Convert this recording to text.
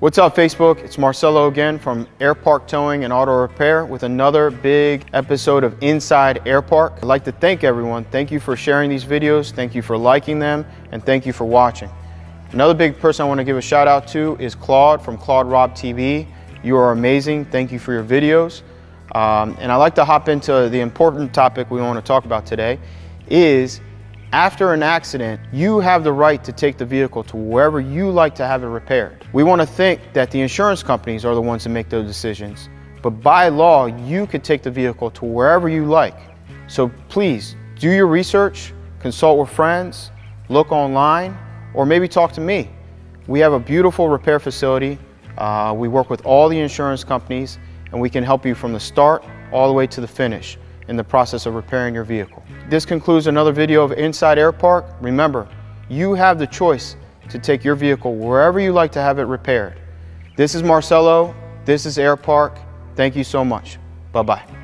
What's up Facebook? It's Marcelo again from Airpark Towing and Auto Repair with another big episode of Inside Airpark. I'd like to thank everyone. Thank you for sharing these videos. Thank you for liking them and thank you for watching. Another big person I want to give a shout out to is Claude from Claude Rob TV. You are amazing. Thank you for your videos. Um, and I'd like to hop into the important topic we want to talk about today is after an accident, you have the right to take the vehicle to wherever you like to have it repaired. We want to think that the insurance companies are the ones that make those decisions, but by law, you could take the vehicle to wherever you like. So please do your research, consult with friends, look online, or maybe talk to me. We have a beautiful repair facility. Uh, we work with all the insurance companies, and we can help you from the start all the way to the finish in the process of repairing your vehicle. This concludes another video of Inside Air Park. Remember, you have the choice to take your vehicle wherever you like to have it repaired. This is Marcelo. This is Air Park. Thank you so much. Bye-bye.